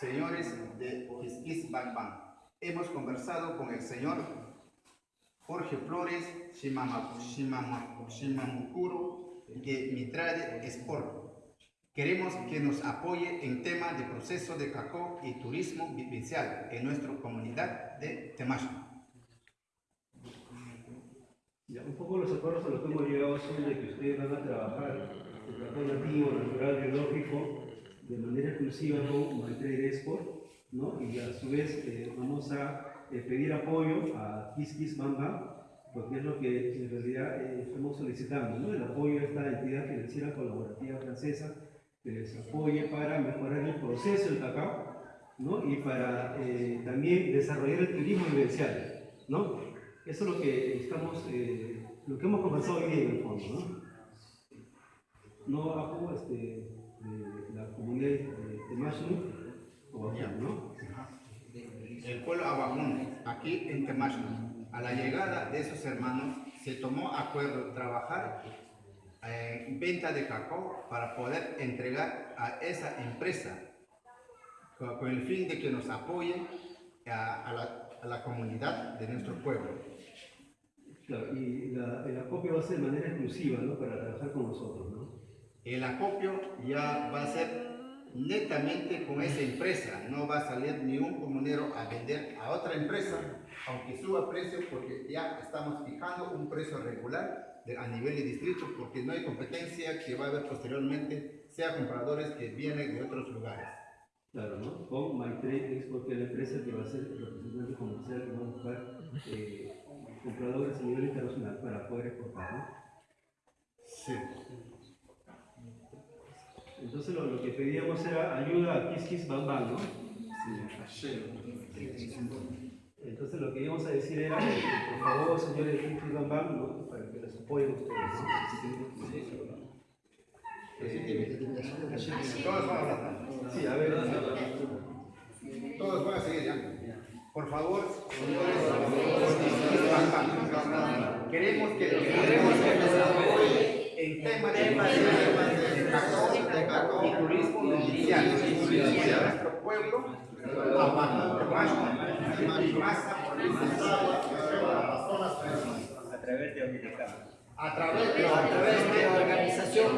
Señores de Quisquis Banban, hemos conversado con el señor Jorge Flores Shimamukuro de Mitrade Sport. Queremos que nos apoye en tema de proceso de cacao y turismo vivencial en nuestra comunidad de Temacho. Ya, un poco los acuerdos a los que hemos llegado son de que ustedes van a trabajar el cacao nativo, natural, biológico, de manera exclusiva con Maltrade Export, ¿no? Y a su vez eh, vamos a eh, pedir apoyo a Kiss Kiss Bamba, porque es lo que en realidad eh, estamos solicitando, ¿no? El apoyo a esta entidad financiera colaborativa francesa que les apoye para mejorar el proceso del cacao, ¿no? Y para también desarrollar el turismo vivencial, ¿no? Eso es lo que estamos, lo que hemos conversado hoy día en el fondo, ¿no? No apoyo este, de la comunidad de, de Mashnu, o Ajú, ¿no? El pueblo Aguajún, aquí en Temacho, a la llegada de esos hermanos, se tomó acuerdo trabajar en venta de cacao para poder entregar a esa empresa con, con el fin de que nos apoye a, a la, a la comunidad de nuestro pueblo. Claro, y la, el acopio va a ser de manera exclusiva, ¿no? Para trabajar con nosotros, ¿no? El acopio ya va a ser netamente con esa empresa, no va a salir ni un comunero a vender a otra empresa, aunque suba precio, porque ya estamos fijando un precio regular de- a nivel de distrito, porque no hay competencia que va a haber posteriormente, sea compradores que vienen de otros lugares. Claro, ¿no? Con MyTrade es la empresa que va a ser el representante comercial que va a buscar eh, compradores a nivel internacional para poder exportar, ¿no? Sí. Entonces lo, lo que pedíamos era ayuda a Kiss Kiss Bang Bang, ¿no? Entonces lo que íbamos a decir era, por favor, señores de Kiss Kiss Bang Bang, ¿no? Para que les apoyen ustedes, Todos van a hablar. Sí, a ver, Todos van a seguir ya. Por favor, señores, queremos que queremos que nos apoye en temas de y en nuestro pueblo, a través de a través de a la organización.